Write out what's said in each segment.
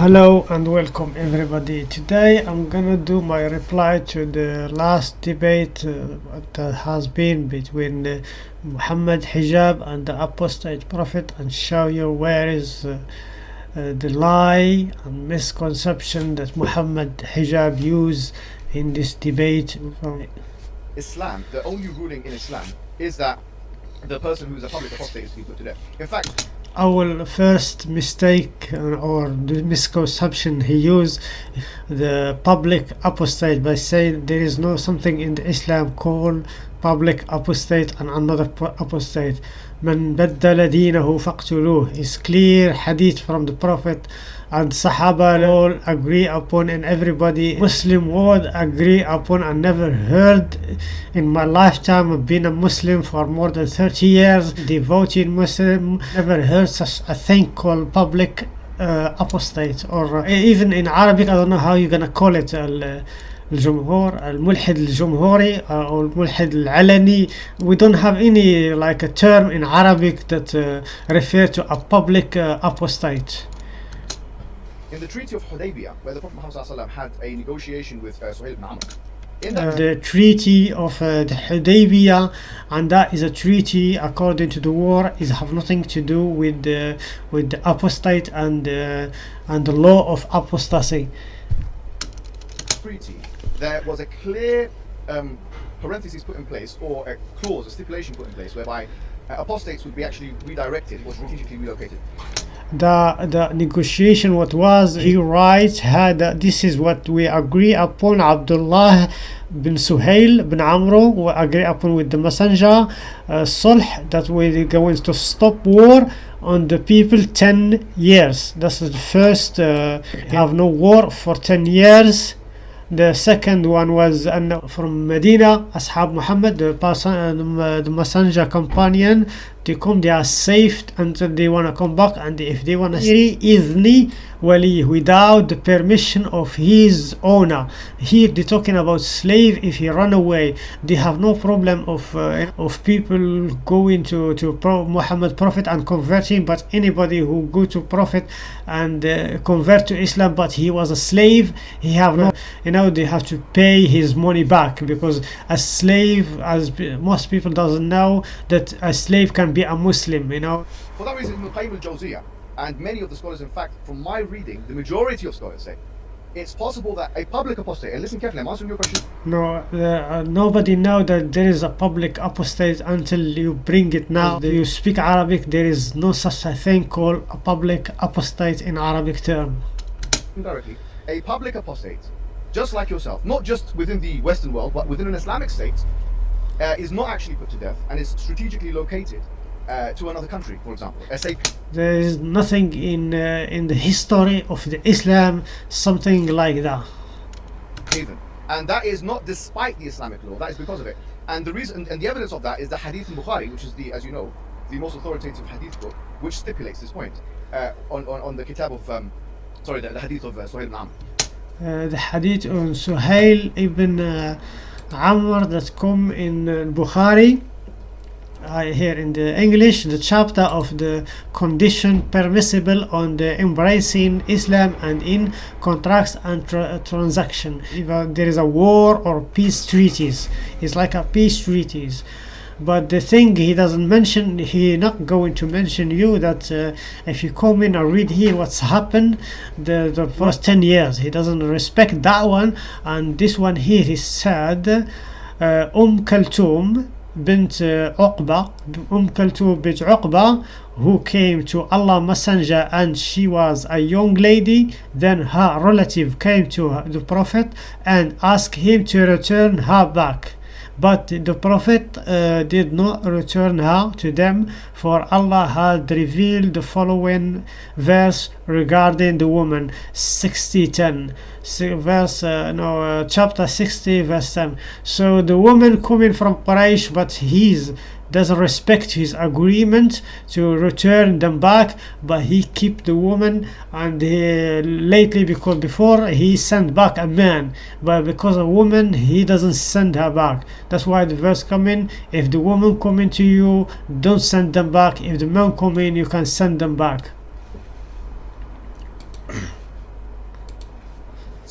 Hello and welcome everybody. Today I'm gonna do my reply to the last debate uh, that has been between uh, Muhammad Hijab and the apostate prophet and show you where is uh, uh, the lie and misconception that Muhammad Hijab used in this debate. Islam, the only ruling in Islam is that the person who is a public apostate is to be put to death. In fact, our first mistake uh, or the misconception he used the public apostate by saying there is no something in the Islam called public apostate and another po- apostate من بدل دينه فاقتلوه is clear hadith from the prophet and Sahaba all agree upon and everybody Muslim world agree upon I never heard in my lifetime of being a Muslim for more than 30 years devoted Muslim never heard such a thing called public uh, apostate or uh, even in Arabic I don't know how you're gonna call it ال- الجمهور الملحد الجمهوري او الملحد العلني we don't have any like a term in Arabic that uh, refer to a public uh, apostate in the Treaty of Hudaybiyah, where the Prophet Muhammad had a negotiation with uh, Suhail ibn Amr, in uh, the treaty of uh, the Hudaybiyah and that is a treaty according to the war is have nothing to do with the with the apostate and uh, and the law of apostasy. Treaty, there was a clear um, parenthesis put in place, or a clause, a stipulation put in place, whereby uh, apostates would be actually redirected or strategically relocated. The the negotiation what was he writes had uh, this is what we agree upon Abdullah bin Suhail bin Amro we agree upon with the messenger uh, sulh that we're going to stop war on the people 10 years. That's the first uh, have no war for 10 years. The second one was uh, from Medina, Ashab Muhammad, the, person, uh, the messenger companion, to come, they are saved until they want to come back, and if they want to izni wali without the permission of his owner. Here they're talking about slave. If he run away, they have no problem of uh, of people going to to Pro- Muhammad Prophet and converting. But anybody who go to Prophet and uh, convert to Islam, but he was a slave, he have no you know they have to pay his money back because a slave as most people doesn't know that a slave can be a muslim you know. For that reason, Ibn Qayyim al-Jawziyah and many of the scholars, in fact, from my reading, the majority of scholars say it's possible that a public apostate, and listen carefully, I'm answering your question. no uh, uh, nobody know that there is a public apostate until you bring it now. You speak arabic? There is no such a thing called a public apostate in arabic term. Indirectly, a public apostate, just like yourself, not just within the Western world, but within an Islamic state, uh, is not actually put to death and is strategically located uh, to another country, for example. There is nothing in uh, in the history of the islam something like that haven. And that is not despite the Islamic law, that is because of it. And the reason and the evidence of that is the Hadith in Bukhari, which is the, as you know, the most authoritative Hadith book, which stipulates this point uh, on, on, on the Kitab of, um, sorry, the, the Hadith of uh, Suhail ibn Amr. uh, the hadith on Suhail ibn uh, Amr that come in uh, Bukhari uh, here in the English the chapter of the condition permissible on the embracing Islam and in contracts and tra- transaction. If uh, there is a war or peace treaties it's like a peace treaties. But the thing he doesn't mention he not going to mention you that uh, if you come in and read here what's happened the, the first 10 years he doesn't respect that one. And this one here he said uh, Umm Kaltoum bint uh, Uqba Umm Kaltoum bint Uqba who came to Allah messenger and she was a young lady. Then her relative came to the prophet and asked him to return her back but the prophet uh, did not return her to them for allah had revealed the following verse regarding the woman 60 10 verse uh, no uh, chapter 60 verse 10 so the woman coming from quraish but he's doesn't respect his agreement to return them back but he keep the woman and he, lately because before he sent back a man but because a woman he doesn't send her back. That's why the verse come in if the woman come into you don't send them back. If the man come in you can send them back.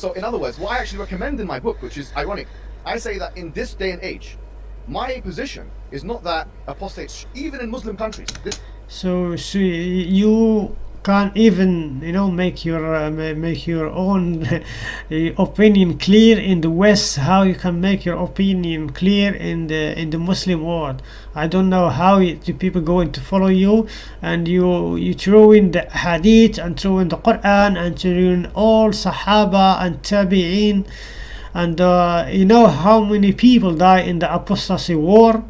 So, in other words, what I actually recommend in my book, which is ironic, I say that in this day and age, my position is not that apostates, even in Muslim countries, So, so you can't even you know make your uh, make your own uh, opinion clear in the West. How you can make your opinion clear in the in the Muslim world? I don't know how the people going to follow you, and you you throw in the Hadith and throw in the Quran and throw in all Sahaba and Tabi'in, and uh, you know how many people die in the apostasy war?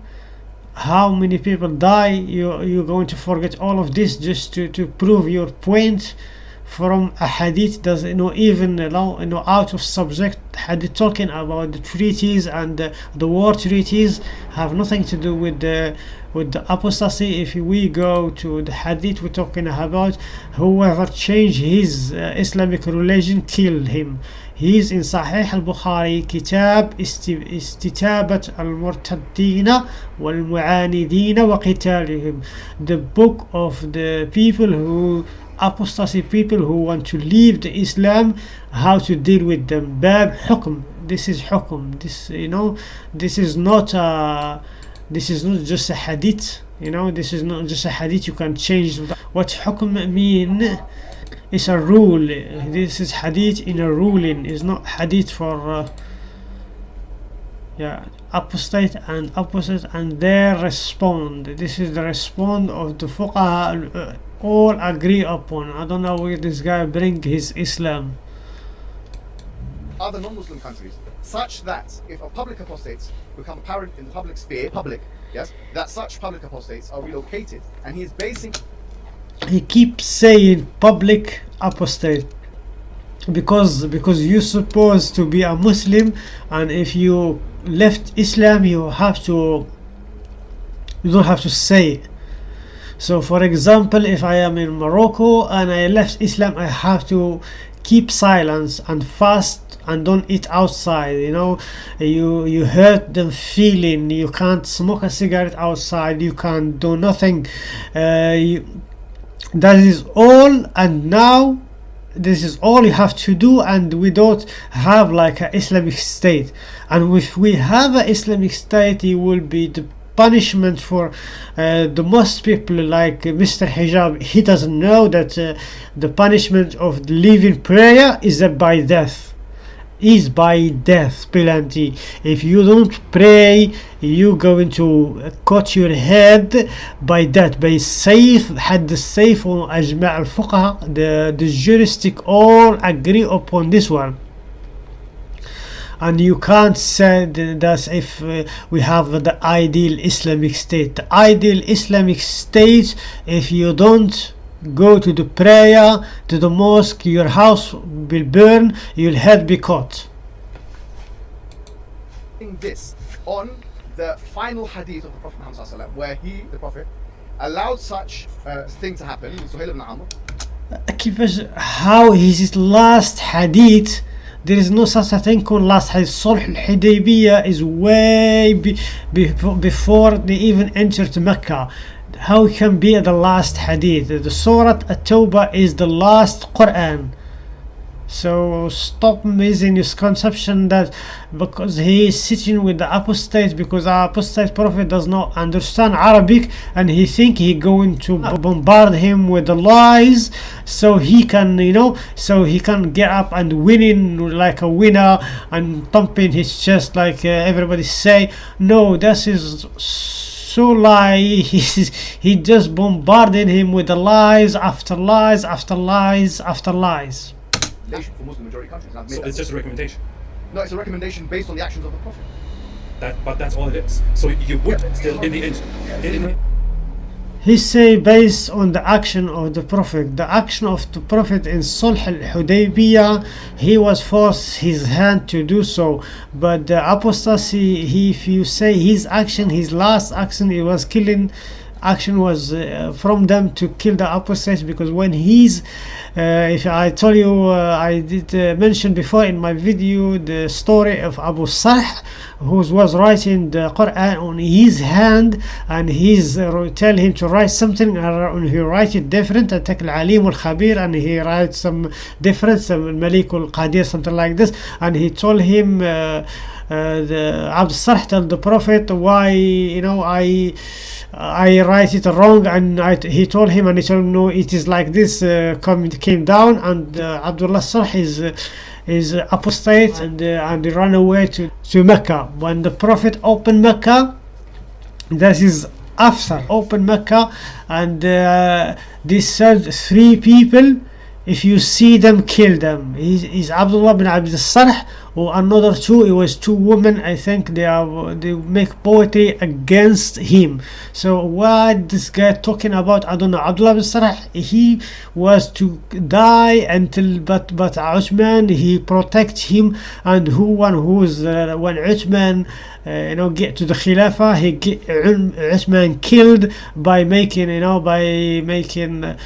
How many people die? You you're going to forget all of this just to to prove your point from a hadith does you know even know, you know out of subject. Hadith talking about the treaties and the, the war treaties have nothing to do with the with the apostasy. If we go to the hadith we're talking about whoever changed his uh, islamic religion kill him He's in Sahih al-Bukhari كتاب است- استتابة المرتدين والمعاندين وقتالهم the book of the people who apostasy people who want to leave the Islam how to deal with them باب حكم this is حكم this you know this is not a this is not just a hadith you know this is not just a hadith you can change what حكم mean it's a rule. This is hadith in a ruling. Is not hadith for uh, yeah apostate and opposite and their respond. This is the respond of the fuqaha uh, all agree upon. I don't know where this guy bring his islam. Other non-Muslim countries, such that if a public apostates become apparent in the public sphere, public, yes, that such public apostates are relocated, and he is basing he keeps saying public apostate because because you're supposed to be a muslim and if you left islam you have to you don't have to say. It so for example if i am in morocco and i left islam i have to keep silence and fast and don't eat outside you know. You you hurt them feeling. You can't smoke a cigarette outside. You can't do nothing. Uh, you, that is all and now this is all you have to do and we don't have like an islamic state. And if we have an islamic state it will be the punishment for uh, the most people like mr hijab. He doesn't know that uh, the punishment of leaving prayer is by death is by death penalty if you don't pray you going to cut your head by that by safe حد السيف وأجمع الفقهاء the, the juristic all agree upon this one and you can't say that if uh, we have the ideal Islamic state the ideal Islamic state if you don't go to the prayer to the mosque your house will burn your head be cut this on the final hadith of the Prophet Muhammad sallallahu alaihi wasallam, where he, the Prophet, allowed such uh, thing to happen. Suhail ibn Amr. كيفاش how his last hadith there is no such a thing called last hadith صلح الحديبية is way be, be, before they even entered Mecca how can be the last hadith? The Surah At-Tawbah is the last Quran. So stop missing this conception that because he is sitting with the apostate because the apostate prophet does not understand Arabic and he think he going to bombard him with the lies so he can you know so he can get up and winning like a winner and thumping his chest like uh, everybody say no this is so lie He's, he just bombarded him with the lies after lies after lies after lies for Muslim majority countries. I've made So it's just a recommendation. No, it's a recommendation based on the actions of the Prophet. That, but that's all it is. So you would Yeah. still, in the end, in the, he say based on the action of the prophet. The action of the prophet in sulh al-hudaybiyah he was forced his hand to do so. But the apostasy he if you say his action his last action he was killing action was uh, from them to kill the apostates because when he's uh, if I told you uh, I did uh, mention before in my video the story of Abu Sarh who was writing the Quran on his hand and he's uh, tell him to write something and he write it different attack al-alim al-khabir and he writes some different some malik al-qadir something like this and he told him uh, uh, the Abu Sarh told the Prophet why you know I I write it wrong and I, he told him and he told him no it is like this uh, come, came down and uh, Abdullah Sarh is uh, is apostate and uh, and he ran away to, to Mecca. When the Prophet opened Mecca that is after open Mecca and uh, this said three people if you see them kill them. He's, he's Abdullah bin Abd Sarh or another two it was two women I think they are they make poetry against him. So what this guy talking about I don't know. Abdullah bin Sarh he was to die until but but Uthman he protect him and who one who's uh, when Uthman uh, you know get to the Khilafah he get Uthman killed by making you know by making uh,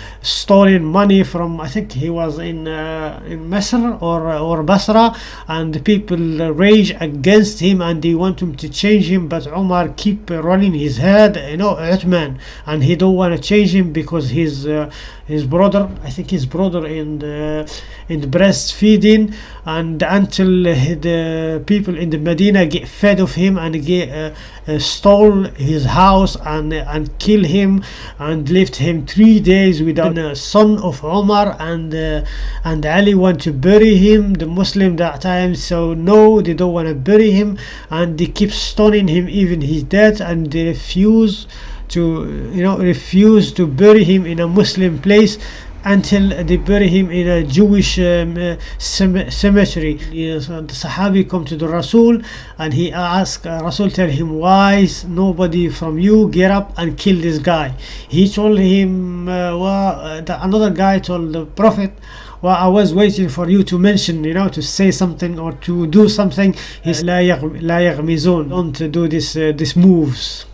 money from I think he was in uh, in Masr or or Basra and the people rage against him and they want him to change him but Omar keep running his head you know Uthman and he don't want to change him because his uh, his brother I think his brother in the in breastfeeding and until the people in the Medina get fed of him and get uh, uh, stole his house and and kill him and left him three days without a son of Omar and uh, and Ali want to bury him the Muslim that time so no they don't want to bury him and they keep stoning him even he's dead and they refuse to you know refuse to bury him in a Muslim place until they bury him in a Jewish um, uh, cemetery. Yes, and the Sahabi come to the Rasul and he asked, uh, Rasul tell him, why is nobody from you get up and kill this guy? He told him, uh, well, uh, the, another guy told the Prophet, well, I was waiting for you to mention, you know, to say something or to do something. He's la, yag yagmizun, don't do this, uh, moves.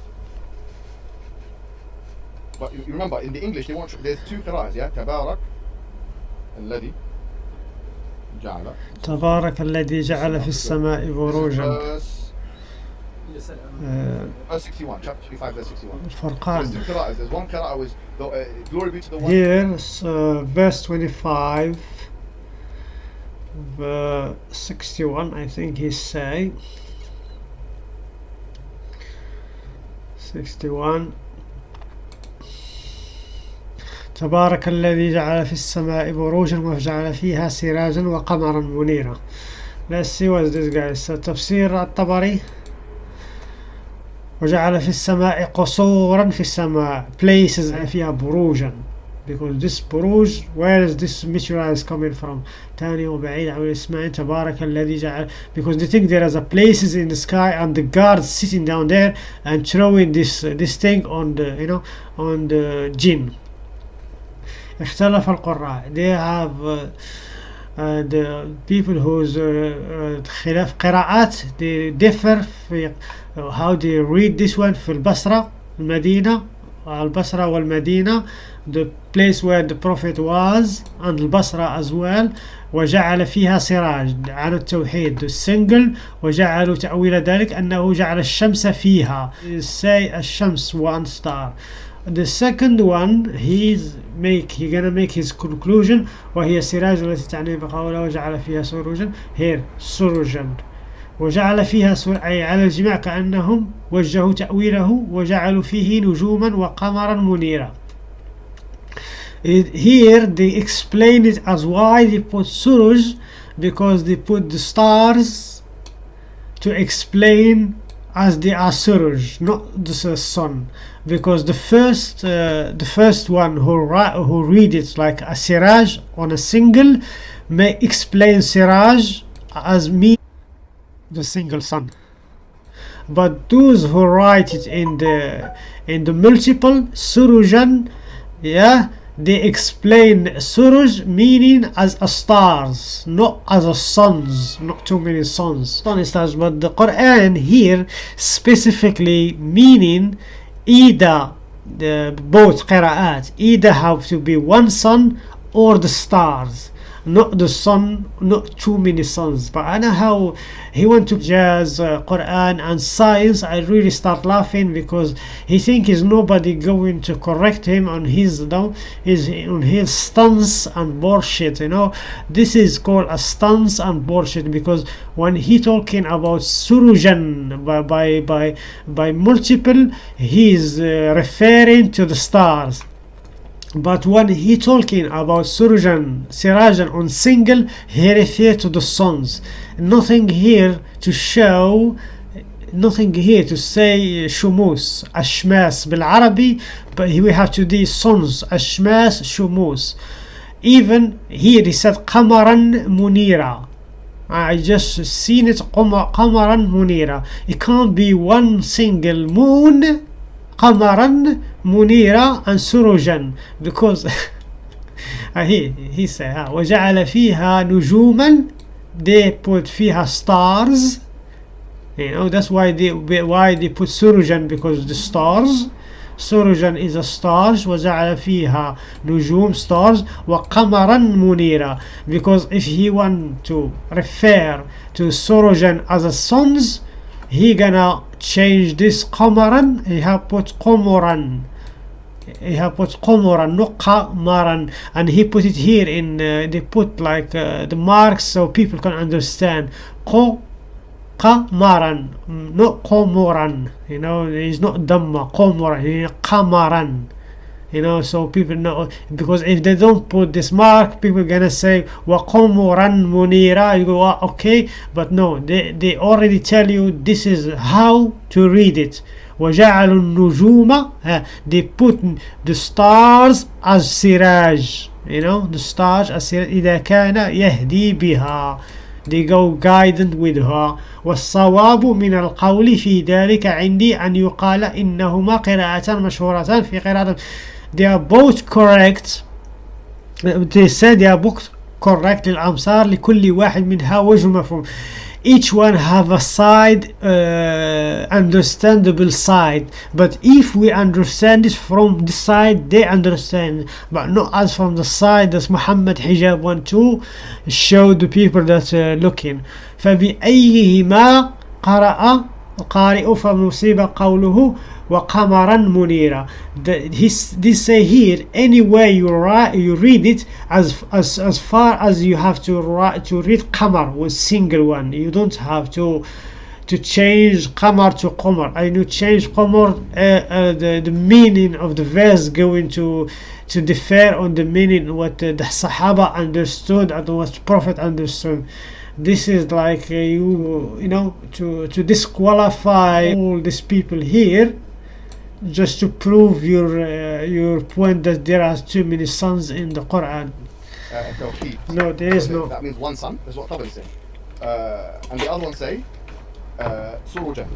But you remember, in the English, they want there's two qira'as, yeah? Tabarak, الذي جعل. تبارك الذي جعل في السماء بروجا. Verse, verse 61, chapter 55, verse 61. So الفرقان. there's two qira'as. There's one qira'ah was, the, uh, glory be to the one. Here, uh, verse 25, verse 61, I think he say. 61 تبارك الذي جعل في السماء بروجا وجعل فيها سراجا وقمرا منيرا Let's see what this تفسير الطبري وجعل في السماء قصورا في السماء places فيها بروجا because this بروج where is this material coming from تاني وبعيد عن الاسماء تبارك الذي جعل because they think there is a places in the sky and the guards sitting down there and throwing this this thing on the you know on the jinn اختلف القراء. They have uh, uh, the people whose uh, خلاف قراءات they differ في how they read this one في البصرة المدينة البصرة والمدينة the place where the prophet was and البصرة as well وجعل فيها سراج عن التوحيد السنجل وجعلوا تأويل ذلك أنه جعل الشمس فيها. Say الشمس one star. The second one he's make he gonna make his conclusion وهي السراج التي تعني بقوله وجعل فيها سروجا here سروجا وجعل فيها سر أي على الجميع كأنهم وجهوا تأويله وجعلوا فيه نجوما وقمرا منيرا here they explain it as why they put suruj because they put the stars to explain as they are suruj not the sun because the first uh, the first one who who read it like a siraj on a single may explain siraj as me the single sun but those who write it in the in the multiple surujan yeah they explain suruj meaning as a stars not as a suns not too many suns sun stars but the quran here specifically meaning either the both qira'at either have to be one sun or the stars not the sun not too many suns but I know how he went to jazz uh, Quran and science. I really start laughing because he think is nobody going to correct him on his you know his on his stunts and bullshit you know. This is called a stunts and bullshit because when he talking about surujan by by by, by multiple he is uh, referring to the stars but when he talking about Surujan, Sirajan on single, he refer to the suns. Nothing here to show, nothing here to say شموس, أشماس بالعربي, but we have to do suns, Ashmas Shumus. Even here he said Qamaran Munira. I just seen it Qamaran Munira. It can't be one single moon قمرا منيرا and سروجا because he he said ها, وجعل فيها نجوما they put فيها stars you know that's why they why they put سروجا because the stars سروجا is a stars وجعل فيها نجوم stars وقمرا منيرا because if he want to refer to سروجا as a sons he gonna change this قمرا he have put قمرا he have put قمرا not قمرا and he put it here in uh, they put like uh, the marks so people can understand ق قمرا not قمرا you know it's not دم قمرا قمرا you know so people know because if they don't put this mark people gonna say وقمرا منيرا you go "Ah, okay but no they, they already tell you this is how to read it وجعلوا النجوم uh, they put the stars as سراج you know the stars as سراج إذا كان يهدي بها they go guided with her والصواب من القول في ذلك عندي أن يقال إنهما قراءة مشهورتان في قراءة they are both correct they said they are both correct الأمصار لكل واحد منها وجه مفهوم each one have a side uh, understandable side but if we understand it from the side they understand but not as from the side that Muhammad hijab want to show the people that uh, looking فبأيهما قرأ القارئ فمصيب قوله وقمرا منيرا the, his, this say here any way you write you read it as as as far as you have to write to read qamar with single one you don't have to to change qamar to qamar and you change qamar uh, uh, the, the meaning of the verse going to to differ on the meaning what uh, the sahaba understood and what prophet understood this is like uh, you you know to to disqualify all these people here just to prove your uh, your point that there are too many suns in the Quran. Uh, no, there is no. That means one sun. That's what Tabari say. Uh, and the other one say uh, Suruja.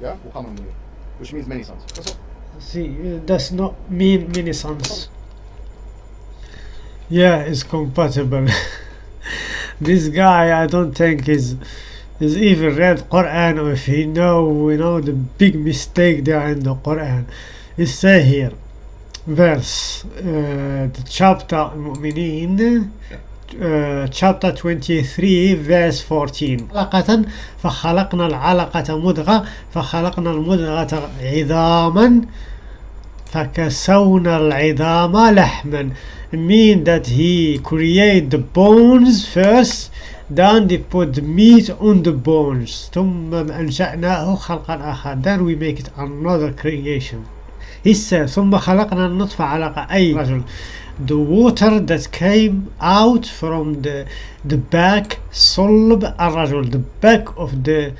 yeah, which means many suns. That's all. See, uh, does not mean many suns. Yeah, it's compatible. this guy, I don't think is is even read Quran or if he know, you know, the big mistake there in the Quran. It say here, verse, uh, the chapter المؤمنين uh, chapter 23 verse 14 علقة فخلقنا العلقة مضغة فخلقنا المضغة عظاما فكسونا العظام لحما mean that he create the bones first then they put the meat on the bones ثم أنشأناه خلقا آخر then we make it another creation he said ثم خلقنا النطفة علقة أي رجل the water that came out from the the back صلب الرجل the back of the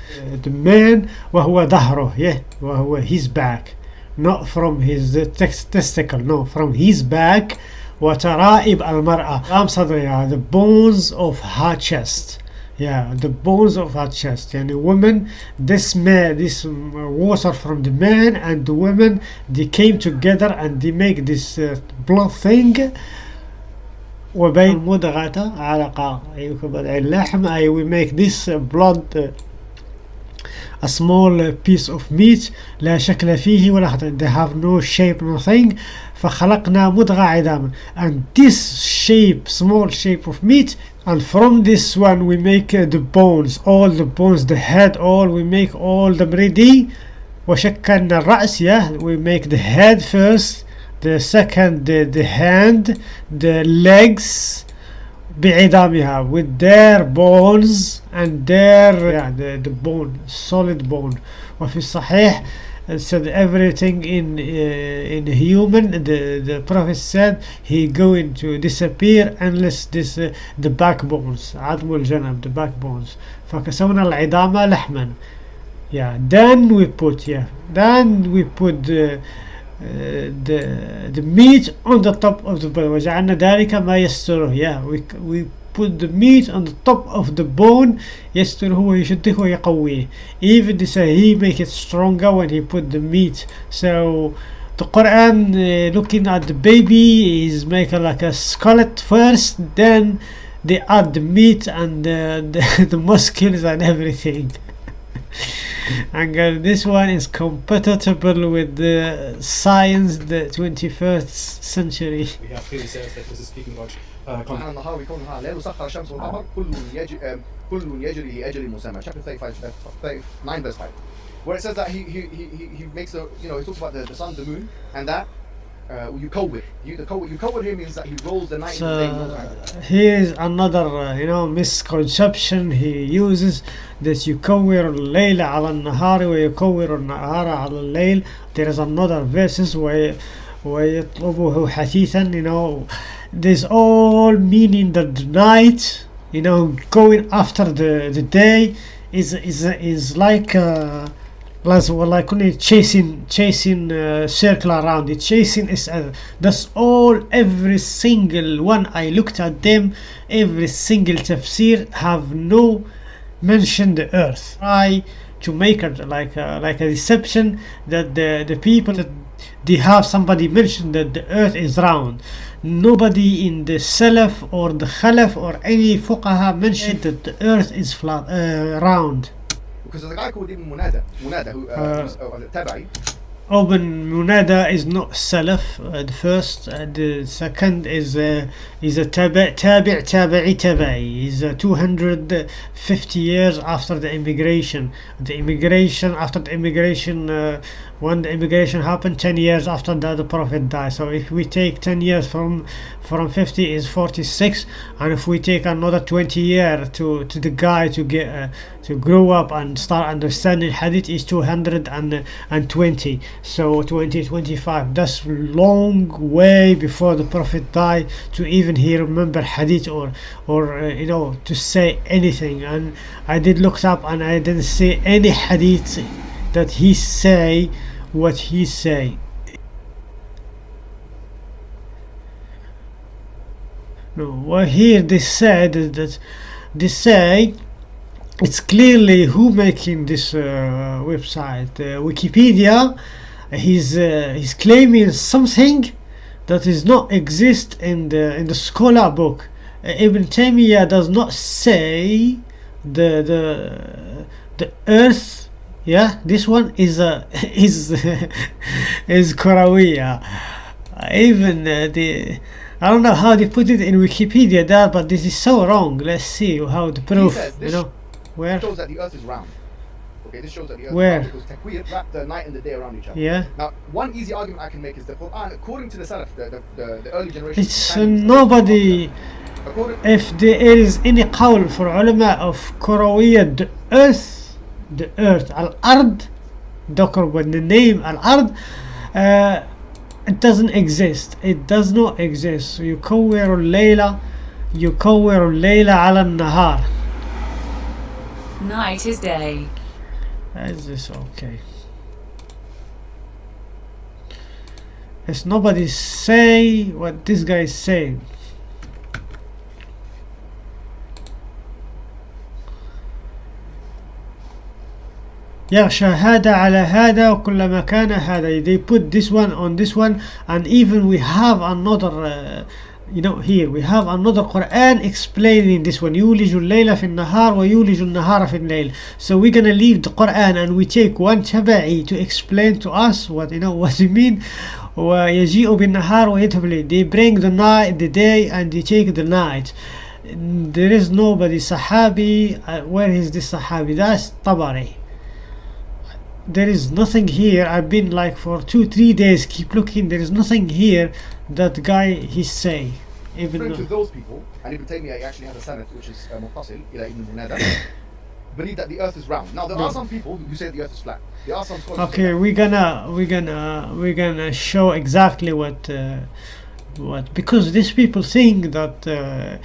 the man وهو ظهره yeah وهو his back not from his uh, tex- testicle no from his back وترائب المرأة أم صدرها the bones of her chest yeah the bones of her chest يعني woman this man this um, water from the man and the woman they came together and they make this uh, blood thing وبين مضغة علقة أي اللحم أي we make this uh, blood uh, a small uh, piece of meat لا شكل فيه ولا خطر they have no shape nothing فخلقنا مضغة عظاما and this shape small shape of meat and from this one we make uh, the bones all the bones the head all we make all them ready وشكلنا الرأس yeah we make the head first the second the, the hand the legs بعظامها with their bones and their yeah, the, the bone solid bone وفي الصحيح it said everything in uh, in human the the prophet said he going to disappear unless this uh, the backbones عظم الجنب the backbones فكسونا العظام لحما yeah then we put yeah then we put the uh, the the meat on the top of the bone وجعلنا ذلك ما يستره yeah we we put the meat on the top of the bone يستره ويشده ويقويه even they say he make it stronger when he put the meat so the Quran uh, looking at the baby is make a, like a skeleton first then they add the meat and uh, the, the muscles and everything and uh, this one is compatible with the science the 21st century We have clearly says that this is speaking about uh, con- سبحان النهار يكون نهار الليل وسخر الشمس والقمر كل يجري كل يجري لأجل مسمى chapter 35 uh, 39 verse 5 where it says that he he, he, he- he makes a you know he talks about the, the sun the moon and that uh, you kawir you the kawir you kawir here means that he rolls the night and the day in no time. So here is another uh, you know misconception he uses that يكور الليل على النهار ويكور النهار على الليل there is another verses وي ويطلبه حثيثا you know there's all meaning that the night you know going after the the day is is is like uh, like like only chasing chasing uh, circle around it chasing is uh, that's all every single one i looked at them every single tafsir have no mention the earth try to make it like a, like a deception that the the people that they have somebody mention that the earth is round nobody in the salaf or the khalaf or any fuqaha mentioned that the earth is flat uh, round because there's a guy called Ibn Munada Munada who uh, Uh, who's, uh, Tabai Ibn Munada is not Salaf, uh, the first, uh, the second is uh, is a tabi' tabi' tabi'i tabi'i. Is uh, 250 years after the immigration. The immigration after the immigration, when the immigration happened, 10 years after that the Prophet died. So if we take 10 years from from 50 is 46, and if we take another 20 year to to the guy to get uh, to grow up and start understanding hadith is 220 so 2025 that's long way before the prophet died to even he remember hadith or or uh, you know to say anything and i did look up and i didn't see any hadith that he say what he say. No well here they said that they say it's clearly who making this uh, website. Uh, wikipedia he's uh, he's claiming something that is not exist in the in the scholar book. Uh, ibn taymiyyah does not say the the the earth yeah this one is uh, is is Korawiya even uh, the I don't know how they put it in Wikipedia that but this is so wrong. Let's see how the proof you know where? shows that the earth is round. Okay this shows that the earth where? is round because Taqweer wrap the night and the day around each other. Yeah. Now one easy argument I can make is the Quran according to the Salaf the, the, the, the early generation it's uh, nobody if there is any qawl for ulama of Korawiyya earth the earth al-ard ذكر with the name al-ard uh, it doesn't exist it does not exist يكور الليلة يكور الليل على النهار Night is day. is this okay it's nobody say what this guy is saying يغشى هذا على هذا وكلما كان هذا they put this one on this one and even we have another uh, you know here we have another Quran explaining this one يولج الليل في النهار ويولج النهار في الليل so we're gonna leave the Quran and we take one tabi'i to explain to us what you know what it mean ويجيء بالنهار ويذهب بالليل they bring the night the day and they take the night there is nobody Sahabi uh, where is this Sahabi that's Tabari there is nothing here I've been like for two three days keep looking there is nothing here that guy he say even Referring to though, those people, and Ibn Taymiyyah actually has a sanad which is uh, muttasil ila Ibn Munada, believe that the earth is round. Now there No. are some people who say the earth is flat. There are some scholars who say okay we're gonna we're gonna we're gonna show exactly what uh, what because these people think that uh,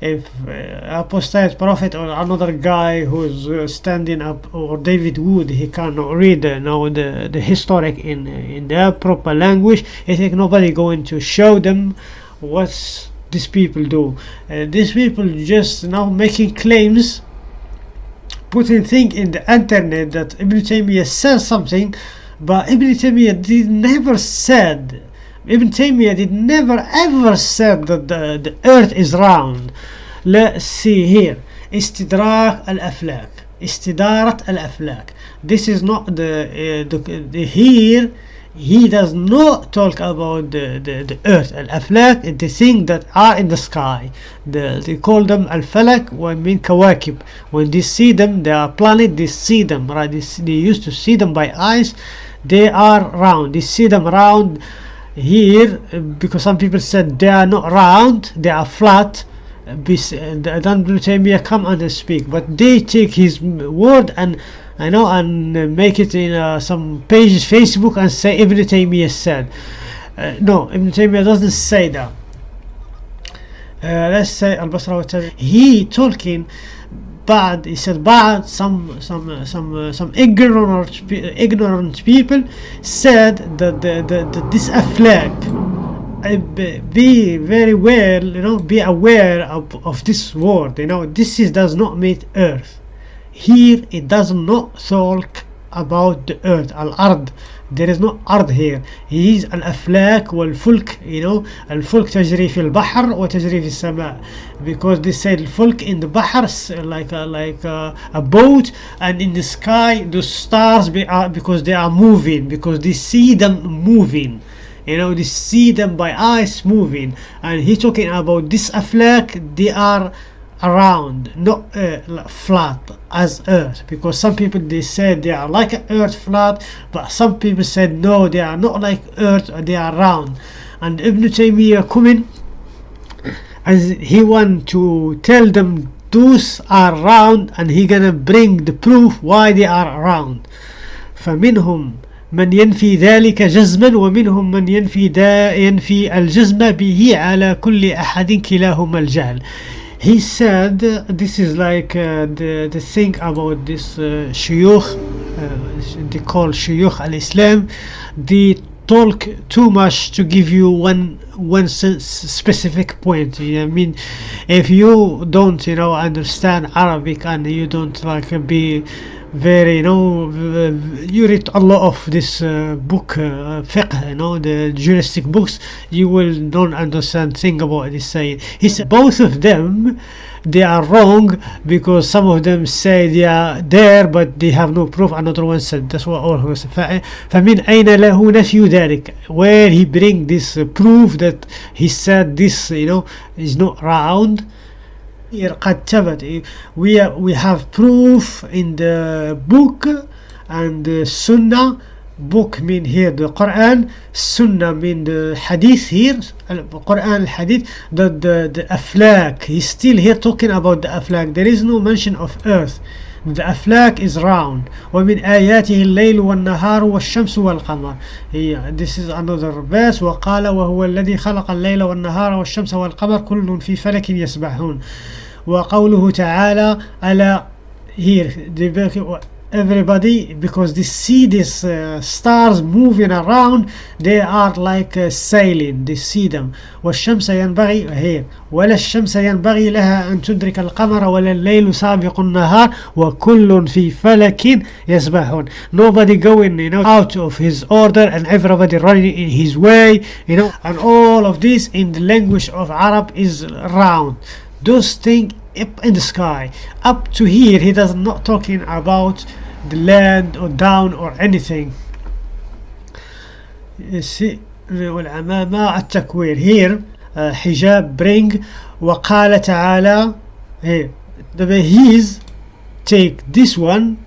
if uh, apostate prophet or another guy who's uh, standing up or David Wood he cannot read uh, now the the historic in in their proper language. I think nobody going to show them what these people do. Uh, these people just now making claims putting thing in the internet that Ibn Taymiyyah says something but Ibn Taymiyyah did never said Ibn Taymiyyah did never ever said that the, the earth is round. Let's see here. Istidrak al-aflak. Istidarat al-aflak. This is not the, uh, the, the here he does not talk about the, the, the earth al-aflak the things that are in the sky the, they call them al-falak when mean kawakib when they see them they are planet they see them right they, see, they used to see them by eyes they are round they see them round here because some people said they are not round they are flat. Then Ibn Taymiyyah come and speak but they take his word and I know and make it in uh, some pages Facebook and say Ibn Taymiyyah said. Uh, no Ibn Taymiyyah doesn't say that. Uh, let's say Al-Basra he talking bad he said bad some some uh, some uh, some ignorant uh, ignorant people said that the, the, the this flag be very well you know be aware of, of this word you know this is does not mean earth. Here it does not talk about the earth al-ard there is no ard here he is الافلاك والفلك you know الفلك تجري في البحر وتجري في السماء because they said الفلك in the بحر s- like a, like a, a boat and in the sky the stars be, are, because they are moving because they see them moving you know they see them by eyes moving and he talking about this aflak they are around not uh, flat as earth because some people they said they are like earth flat but some people said no they are not like earth they are round and Ibn Taymiyyah coming as he want to tell them those are round and he gonna bring the proof why they are round فمنهم من ينفي ذلك جزما ومنهم من ينفي دا ينفي الجزم به على كل أحد كلاهما الجهل he said this is like uh, the the thing about this uh, shuyukh uh, they call shuyukh al-Islam. They talk too much to give you one one specific point I mean? If you don't you know understand Arabic and you don't like be very you know v- v- you read a lot of this uh, book uh, fiqh you know the juristic books you will don't understand thing about this saying he said both of them they are wrong because some of them say they are there but they have no proof another one said that's what all who said ف- فمن أين له نفي ذلك where he bring this uh, proof that he said this you know is not round Here قد ثبت we are, we have proof in the book and the sunnah book mean here the Quran sunnah mean the hadith here Quran hadith that the, the aflak he's still here talking about the aflak there is no mention of earth the aflak is round ومن آياته الليل والنهار والشمس والقمر. هي this is another verse. وقال وهو الذي خلق الليل والنهار والشمس والقمر كل في فلك يسبحون. وقوله تعالى ألا here everybody because they see these uh, stars moving around they are like uh, sailing they see them والشمس ينبغي here ولا الشمس ينبغي لها أن تدرك القمر ولا الليل سابق النهار وكل في فلك يسبحون nobody going you know out of his order and everybody running in his way you know and all of this in the language of Arab is round those things up in the sky up to here he does not talking about the land or down or anything You see, والعمامة التكوير here uh, حجاب bring وقال تعالى here the his take this one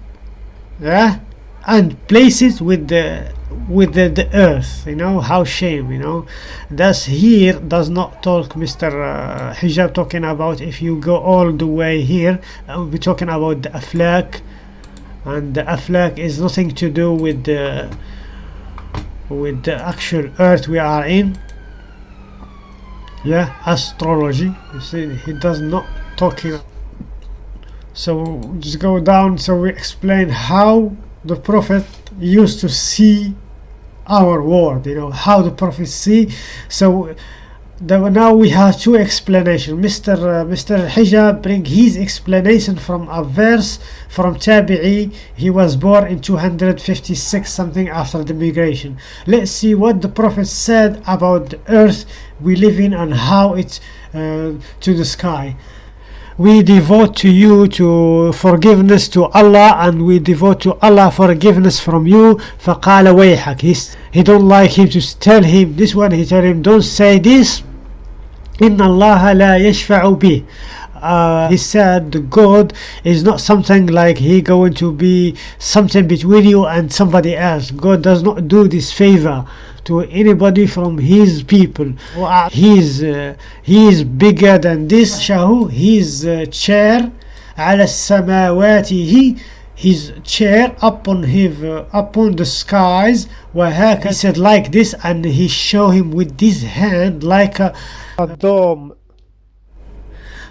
yeah, and place it with the with the, the earth you know how shame you know. That's here does not talk mr uh, hijab talking about if you go all the way here uh, we'll talking about the aflak and the aflak is nothing to do with the with the actual earth we are in. Yeah astrology you see he does not talking so just go down so we explain how the prophet used to see our world you know how the prophet see. So the, now we have two explanations mr uh, mr hijab bring his explanation from a verse from tabi'i. He was born in 256 something after the migration. Let's see what the prophet said about the earth we live in and how it's uh, to the sky we devote to you to forgiveness to Allah and we devote to Allah forgiveness from you فقال ويحك He's, he don't like him to tell him this one he tell him don't say this إن الله لا يشفع به uh, he said God is not something like he going to be something between you and somebody else God does not do this favor to anybody from his people he's uh, he is bigger than this shahu his uh, chair على السماوات his chair upon his uh, upon the skies وهكذا he said like this and he show him with this hand like a, a dome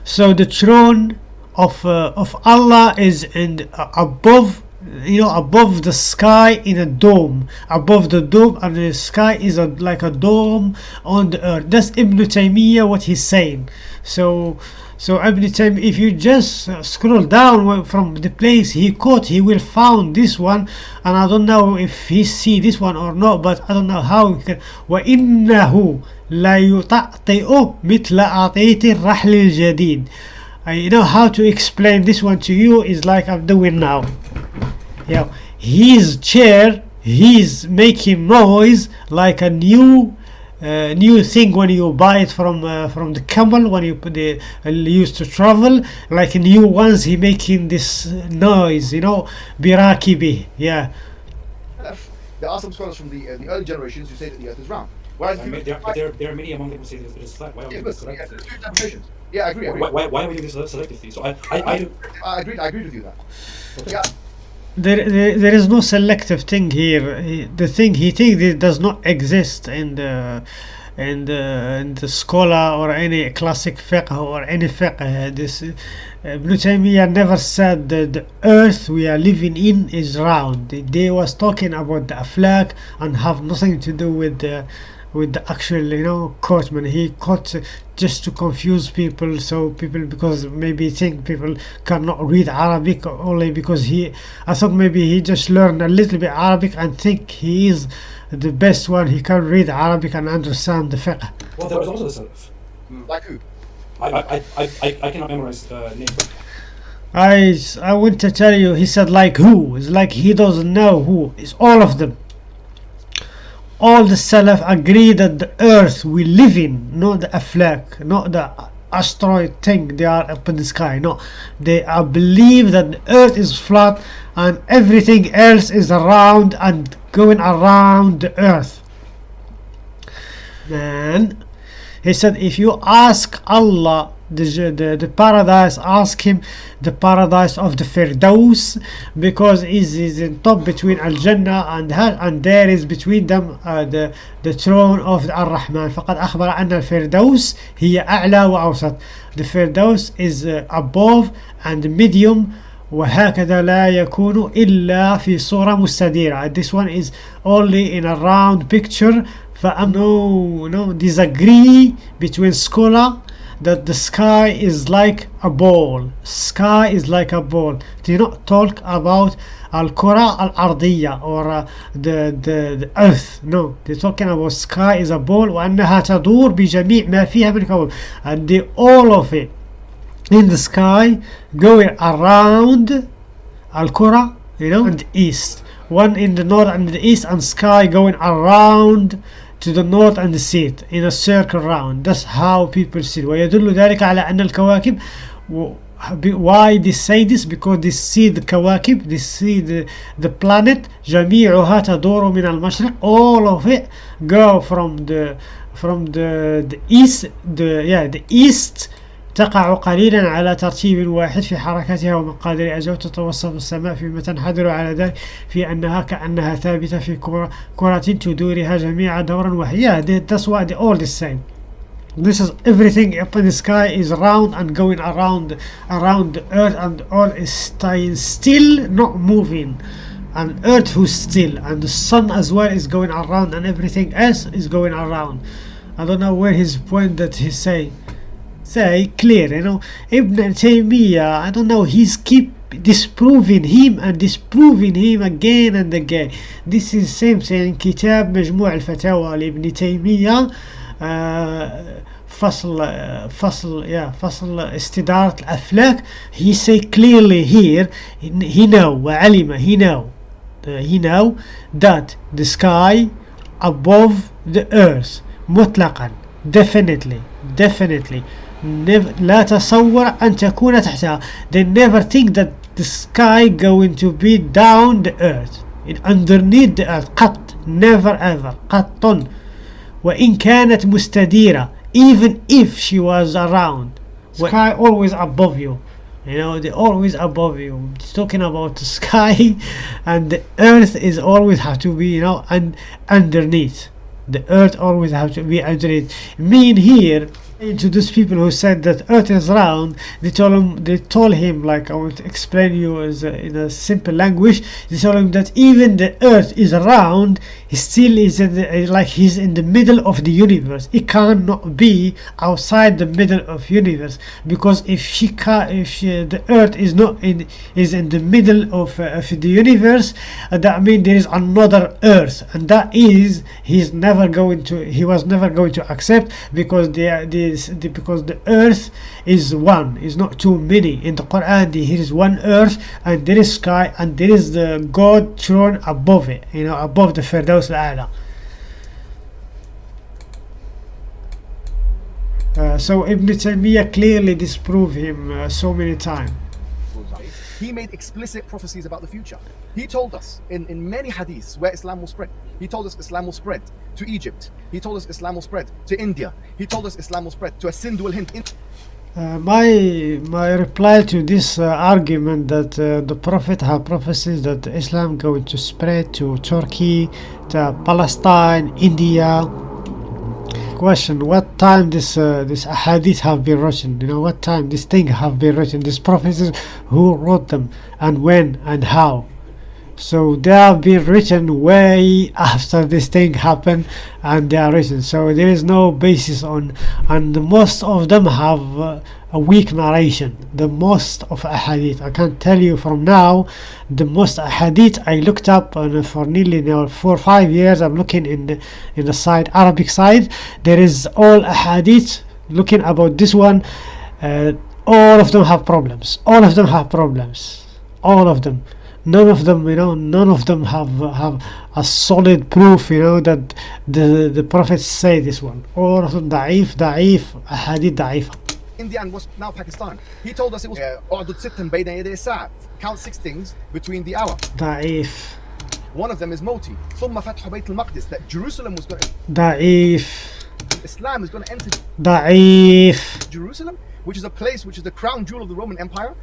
so the throne of uh, of Allah is in uh, above you know above the sky in a dome above the dome and the sky is a, like a dome on the earth that's Ibn Taymiyyah what he's saying so so Ibn Taymiyyah if you just uh, scroll down from the place he quote he will found this one and I don't know if he see this one or not but I don't know how he can وإنه لا يطأطئ مثل أعطيت الرحل الجديد I know how to explain this one to you is like I'm doing now yeah his chair he's making noise like a new uh, new thing when you buy it from uh, from the camel when you put the uh, used to travel like new ones he making this noise you know birakibi yeah there are some scholars from the uh, the early generations who say that the earth is round Whereas I mean, there, but there, there are many among them who say that it is flat. Why are we yeah, doing this yeah, selectively? there's two interpretations. Yeah, I agree. I agree. Why, why, why are we doing this selectively? So I, I, I, I agreed. I agreed with you that. Yeah, there, there, there is no selective thing here. He, the thing he thinks it does not exist in the in the, in the scholar or any classic fiqh or any fiqh. This uh, Ibn Taymiyyah never said that the earth we are living in is round. They was talking about the aflak and have nothing to do with the with the actual you know quoteman he quotes just to confuse people so people because maybe think people cannot read arabic only because he i thought maybe he just learned a little bit arabic and think he is the best one he can read arabic and understand the fiqh well, there was also the Salaf. like who? I, I, I, I, I cannot memorize uh, name I, I want to tell you, he said like who? It's like he doesn't know who. It's all of them. All the Salaf agree that the earth we live in, not the aflak, not the asteroid thing they are up in the sky. No, they are believe that the earth is flat and everything else is around and going around the earth. Then he said, if you ask Allah the, the, the paradise, ask him the paradise of the Firdaus because it is in top between Al Jannah and and there is between them uh, the, the throne of Ar Rahman. فقد أخبر أن الفردوس هي أعلى وأوسط. The Firdaus is uh, above and medium وهكذا لا يكون إلا في صورة مستديرة this one is only in a round picture فأم no no disagree between scholar that the sky is like a ball sky is like a ball do not talk about الكرة الأرضية or uh, the, the, the earth no they're talking about sky is a ball وأنها تدور بجميع ما فيها من كون and the, all of it in the sky going around الكرة you know and east one in the north and the east and sky going around to the north and the south in a circle round that's how people see ويدل ذلك على أن الكواكب why they say this because they see the كواكب they see the, the planet جميعها تدور من المشرق all of it go from the from the, the east the yeah the east تقع قليلا على ترتيب واحد في حركتها ومقادير أجل تتوسط السماء فيما تنحدر على ذلك في أنها كأنها ثابتة في كرة, كرة تدورها جميع دورا واحد yeah that's why they all the same this is everything up in the sky is round and going around around the earth and all is staying still not moving and earth who's still and the sun as well is going around and everything else is going around I don't know where his point that he say say clear you know Ibn Taymiyyah I don't know he's keep disproving him and disproving him again and again this is same thing كتاب مجموع الفتاوى لابن تيمية آه فصل آه فصل yeah فصل استدارة الأفلاك he say clearly here he know وعلم he know uh, he know that the sky above the earth مطلقا definitely definitely لا تصور أن تكون تحتها they never think that the sky going to be down the earth in underneath the earth قط never ever قط وإن كانت مستديرة even if she was around sky always above you you know they always above you it's talking about the sky and the earth is always have to be you know and underneath the earth always have to be underneath mean here to those people who said that earth is round they told him they told him like i want to explain you as a, in a simple language they told him that even the earth is round still is the, like he's in the middle of the universe. He cannot be outside the middle of universe because if she can if she, the earth is not in is in the middle of, uh, of the universe uh, that means there is another earth. And that is he's never going to he was never going to accept because the, the, the because the earth is one. Is not too many. In the quran there is one earth and there is sky and there is the god throne above it you know above the firdaus uh, so Ibn Taymiyyah clearly disproved him uh, so many times he made explicit prophecies about the future. He told us in, in many hadiths where Islam will spread. He told us Islam will spread to Egypt. He told us Islam will spread to India. He told us Islam will spread to Sind wal Hind. Uh, my my reply to this uh, argument that uh, the prophet have prophecies that Islam going to spread to Turkey, to Palestine, India. Question: What time this uh, this hadith have been written? You know what time this thing have been written? These prophecies, who wrote them, and when and how? So they have been written way after this thing happened, and they are written. So there is no basis on, and most of them have uh, a weak narration. The most of hadith, I can't tell you from now, the most hadith I looked up uh, for nearly now four or five years. I'm looking in the in the side Arabic side. There is all hadith looking about this one. Uh, all of them have problems. All of them have problems. All of them none of them you know none of them have have a solid proof you know that the the prophets say this one all of them ضعيف ضعيف احاديث ضعيفه India and what's now Pakistan. He told us it was اعدد ستا بين يدي الساعة. Count six things between the hour. ضعيف One of them is Moti. ثم فتح بيت المقدس that Jerusalem was going to, ضعيف Islam is going to enter ضعيف Jerusalem, which is a place which is the crown jewel of the Roman Empire.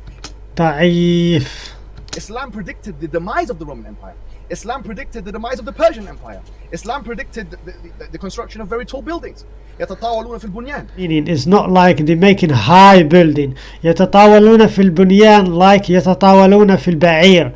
ضعيف Islam predicted the demise of the Roman Empire. Islam predicted the demise of the Persian Empire. Islam predicted the, the, the construction of very tall buildings. يتطاولون في البنيان. meaning it's not like they making high building يتطاولون في البنيان like يتطاولون في البعير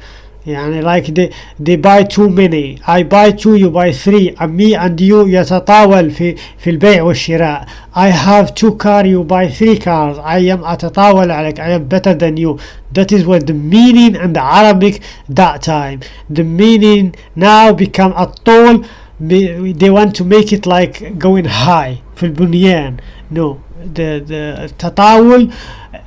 يعني like they, they buy too many I buy two you buy three and me and you يتطاول في في البيع والشراء I have two car you buy three cars I am أتطاول عليك I am better than you that is what the meaning and the Arabic that time the meaning now become الطول be- they want to make it like going high في البنيان no the the التطاول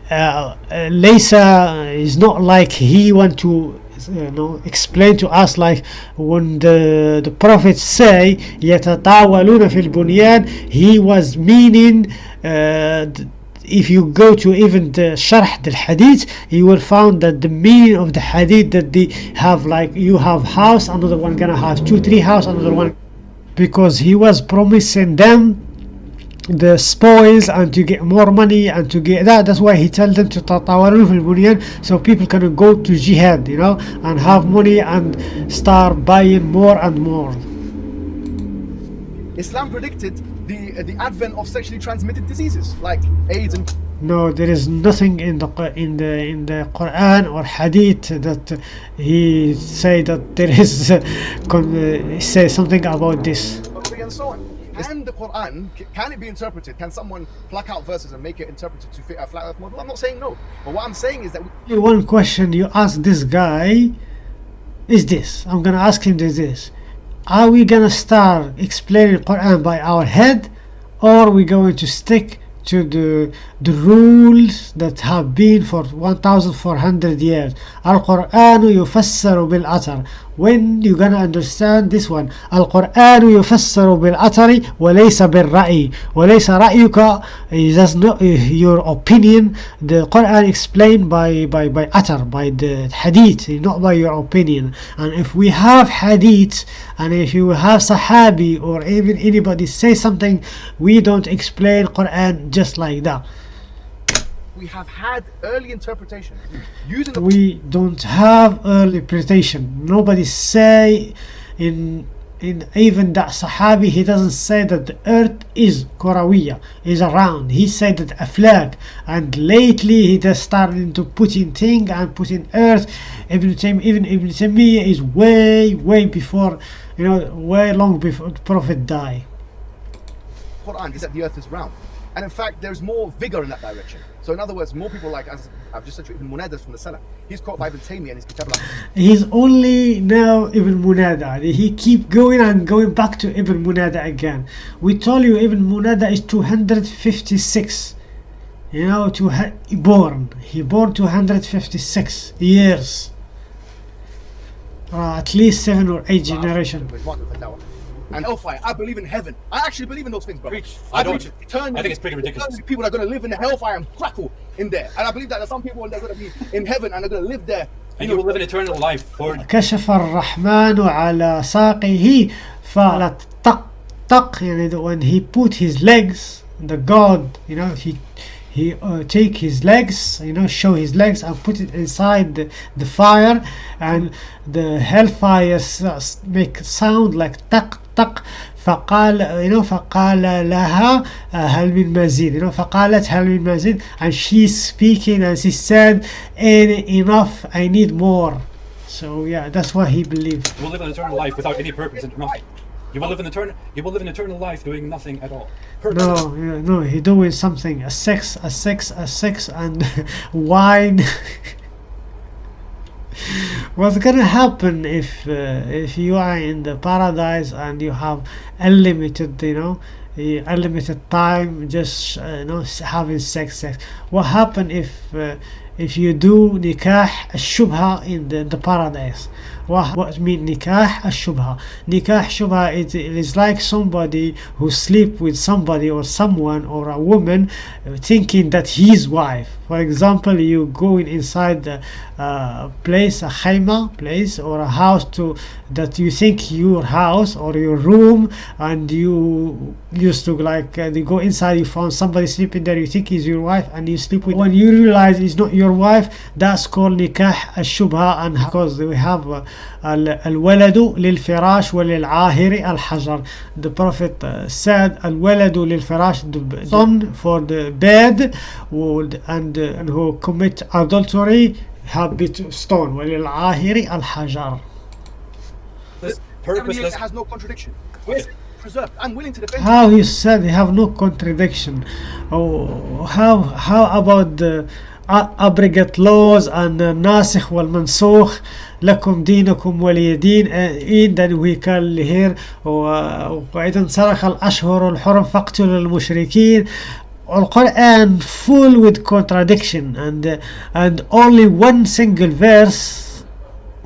uh, uh, ليس is not like he want to you know explain to us like when the the prophets say يتطاولون في البنيان he was meaning uh, th- if you go to even the sharh the hadith you will find that the meaning of the hadith that they have like you have house another one gonna have two three house another one because he was promising them the spoils and to get more money and to get that that's why he told them to تطاولون في البنيان so people can go to jihad you know and have money and start buying more and more Islam predicted the the advent of sexually transmitted diseases like AIDS and no there is nothing in the Qu- in the in the Quran or Hadith that he say that there is uh, con- uh, say something about this gonorrhea and so on. And the Quran, c- can it be interpreted? Can someone pluck out verses and make it interpreted to fit a flat earth model? I'm not saying no. But what I'm saying is that we, Only one question you ask this guy is this i'm gonna ask him this, this are we gonna start explaining quran by our head or are we going to stick to the the rules that have been for 1400 years القرآن يفسر بالأثر when you gonna understand this one القرآن يفسر بالأثر وليس بالرأي وليس رأيك is just not your opinion the Quran explained by by by أثر by the hadith not by your opinion and if we have hadith and if you have sahabi or even anybody say something we don't explain Quran just like that we have had early interpretation. Using we don't have early interpretation. Nobody say in in even that sahabi he doesn't say that the earth is Korawiya is around. He said that aflak and lately he just started to putting thing and putting earth. Ibn Taym, even Ibn Taymiyyah is way way before you know way long before the prophet died. Quran is that the earth is round. And in fact, there's more vigor in that direction. So, in other words, more people like, as I've just said to you, Ibn Munadas from the Salaf, he's caught by Ibn Taymiyyah in his Kitab He's only now Ibn Munada. He keep going and going back to Ibn Munada again. We told you Ibn Munada is 256. You know, to ha- born. He born 256 years. Uh, at least seven or eight generation And hellfire. I believe in heaven. I actually believe in those things, bro. Preach. I, I believe don't. eternally- I think it's pretty ridiculous. eternally People are going to live in the hellfire and crackle in there. And I believe that there's some people that are going to be in heaven and they're going to live there. And you will live an eternal life for كشف الرحمن على ساقه فقالت طق طق يعني the- when he put his legs the god you know he he uh, take his legs you know show his legs and put it inside the, the fire and the hellfire s- s- make sound like طق طق فقال you know فقال لها uh, هل من مزيد you know فقالت هل من مزيد and she's speaking and she said "En- enough I need more so yeah that's what he believed you will live an eternal life without any purpose and nothing. You will oh. live an eternal. You will live an eternal life doing nothing at all. No, yeah, no, he doing something. A sex, a sex, a sex, and wine. What's gonna happen if uh, if you are in the paradise and you have unlimited, you know, eh, unlimited time, just uh, you know, having sex, sex? What happen if uh, if you do nikah shubha in the, the paradise? What mean nikah ash-shubha? Nikah shubha is it is like somebody who sleep with somebody or someone or a woman uh, thinking that he's wife for example you going inside the uh, place a khayma place or a house to that you think your house or your room and you used to like uh, you go inside you found somebody sleeping there you think is your wife and you sleep with when you realize it's not your wife that's called nikah الشبهة and because we have uh, ال- الولد للفراش وللعاهر الحجر the prophet uh, said الولد للفراش the b- son for the bed would and, uh, and who commit adultery have bit stone وللعاهر الحجر This Seven years, purposeless. it has no contradiction. It's preserved. I'm willing to defend how you said you have no contradiction oh how how about the abrogate laws and uh, nasikh والمنسوخ لكم دينكم ولي دين uh, then we can here و- وإذا سرق الأشهر الحرم فاقتلوا المشركين القرآن full with contradiction and uh, and only one single verse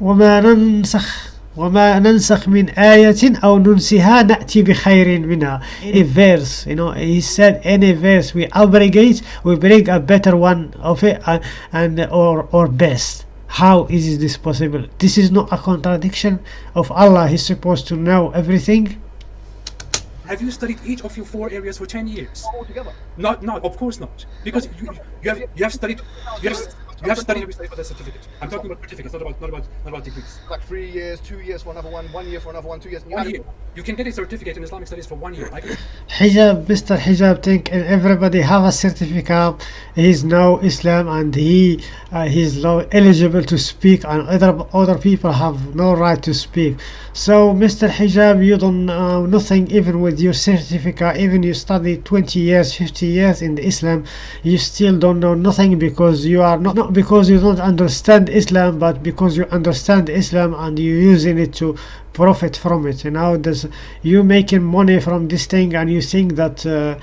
وما ننسخ وما ننسخ من آية أو ننسها نأتي بخير منها a verse you know he said any verse we abrogate we bring a better one of it uh, and or or best how is this possible this is not a contradiction of Allah he's supposed to know everything Have you studied each of your four areas for 10 years? all together. Not, not, of course not. Because you, you, have, you have studied, you have, you have studied every study for the certificate. I'm talking about certificates, not about, not about, not about degrees. Like three years, two years for another one, one year for another one, two years. You One year. You can get a certificate in Islamic studies for one year. I can, Hijab, Mr. Hijab think and everybody have a certificate. He's now Islam and he uh, he's now eligible to speak and other other people have no right to speak. So Mr. Hijab, you don't know nothing even with your certificate. Even you study 20 years, 50 years in the Islam, you still don't know nothing because you are not not because you don't understand Islam, but because you understand Islam and you're using it to profit from it. You know there's you making money from this thing and you think that uh,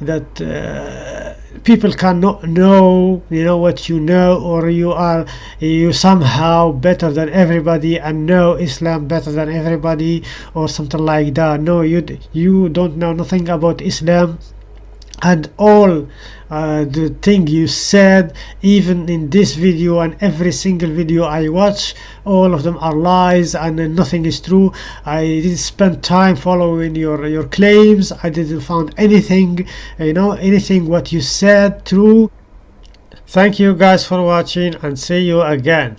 that uh, people cannot know you know what you know or you are you somehow better than everybody and know islam better than everybody or something like that. No you you don't know nothing about islam and all uh, the thing you said even in this video and every single video I watch all of them are lies and uh, nothing is true. I didn't spend time following your your claims. I didn't found anything you know anything what you said true. Thank you guys for watching and see you again